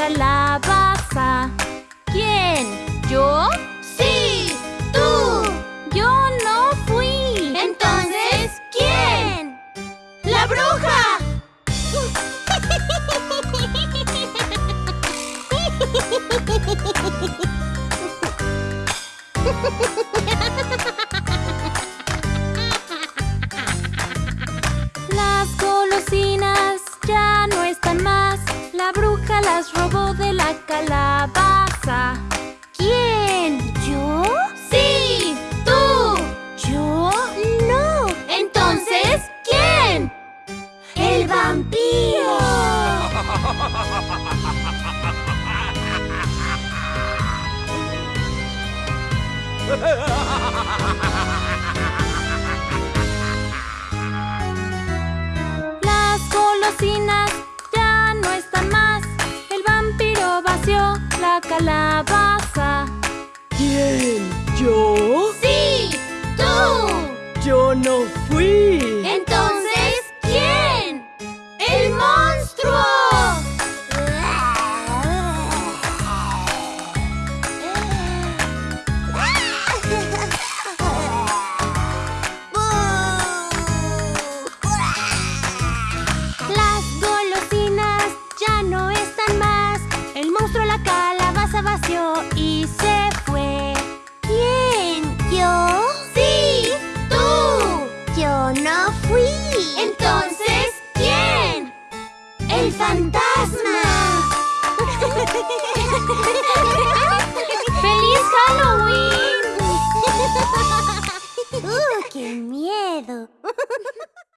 calabaza. ¿Quién? ¿Yo? ¡Sí! ¡Tú! Yo no fui. Entonces, ¿quién? ¡La bruja! las robó de la calabaza. ¿Quién? ¿Yo? ¡Sí! ¡Tú! ¿Yo? ¡No! Entonces, ¿quién? ¡El vampiro! Las golosinas Yo no fui. Entonces, ¿quién? ¡El monstruo! Las golosinas ya no están más. El monstruo la calabaza vació y se no fui. Entonces, ¿quién? ¡El fantasma! ¡Feliz Halloween! ¡Uh, qué miedo!